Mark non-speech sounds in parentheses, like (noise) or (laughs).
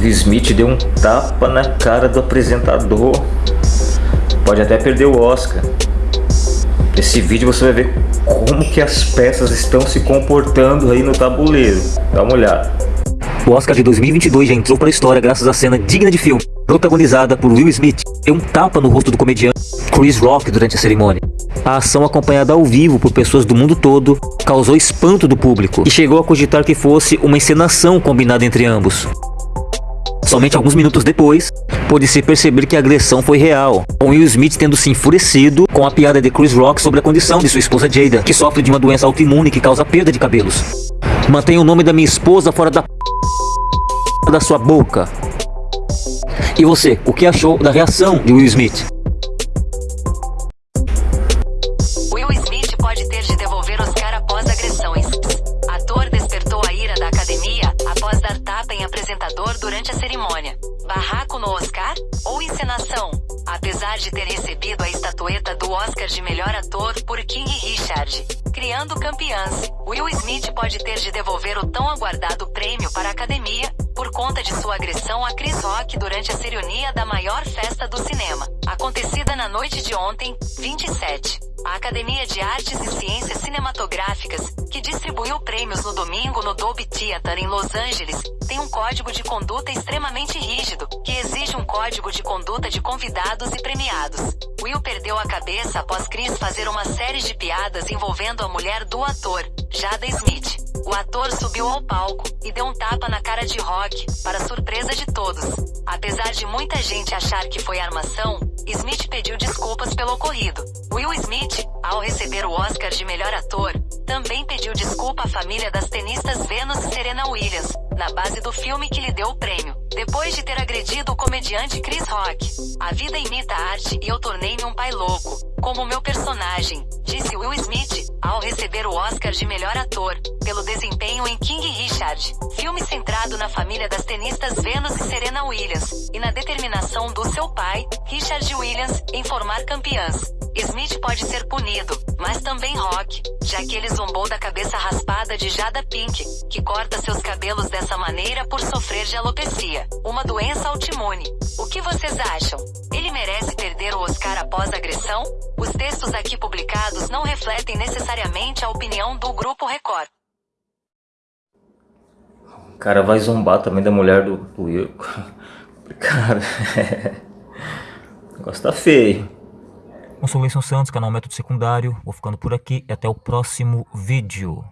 Will Smith deu um tapa na cara do apresentador. Pode até perder o Oscar. Nesse vídeo você vai ver como que as peças estão se comportando aí no tabuleiro. Dá uma olhada. O Oscar de 2022 já entrou para a história graças à cena digna de filme, protagonizada por Will Smith. Deu um tapa no rosto do comediante Chris Rock durante a cerimônia. A ação acompanhada ao vivo por pessoas do mundo todo causou espanto do público e chegou a cogitar que fosse uma encenação combinada entre ambos. Somente alguns minutos depois, pôde-se perceber que a agressão foi real, com Will Smith tendo se enfurecido com a piada de Chris Rock sobre a condição de sua esposa Jada, que sofre de uma doença autoimune que causa perda de cabelos. Mantenha o nome da minha esposa fora da da sua boca. E você, o que achou da reação de Will Smith? Durante a cerimônia. Barraco no Oscar? Ou encenação? Apesar de ter recebido a estatueta do Oscar de melhor ator por King Richard, criando campeãs, Will Smith pode ter de devolver o tão aguardado prêmio para a academia, por conta de sua agressão a Chris Rock durante a cerimônia da maior festa do cinema, acontecida na noite de ontem, 27. A Academia de Artes e Ciências Cinematográficas, que distribuiu prêmios no domingo no Dolby Theatre em Los Angeles, tem um código de conduta extremamente rígido, que exige um código de conduta de convidados e premiados. Will perdeu a cabeça após Chris fazer uma série de piadas envolvendo a mulher do ator, Jada Smith. O ator subiu ao palco e deu um tapa na cara de Rock, para surpresa de todos. Apesar de muita gente achar que foi armação, Smith pediu desculpas pelo ocorrido. Will Smith, ao receber o Oscar de melhor ator, também pediu desculpa à família das tenistas Venus e Serena Williams, na base do filme que lhe deu o prêmio. Depois de ter agredido o comediante Chris Rock, a vida imita a arte e eu tornei-me um pai louco, como meu personagem, disse Will Smith, ao receber o Oscar de melhor ator, pelo desempenho em King Richard, filme centrado na família das tenistas Venus e Serena Williams, e na determinação seu pai, Richard Williams, em formar campeãs. Smith pode ser punido, mas também Rock, já que ele zombou da cabeça raspada de Jada Pink, que corta seus cabelos dessa maneira por sofrer de alopecia, uma doença autoimune. O que vocês acham? Ele merece perder o Oscar após a agressão? Os textos aqui publicados não refletem necessariamente a opinião do Grupo Record. Cara vai zombar também da mulher do, do Will. (laughs) Cara, (laughs) negócio tá feio. Eu sou o Leison Santos, canal Método Secundário. Vou ficando por aqui e até o próximo vídeo.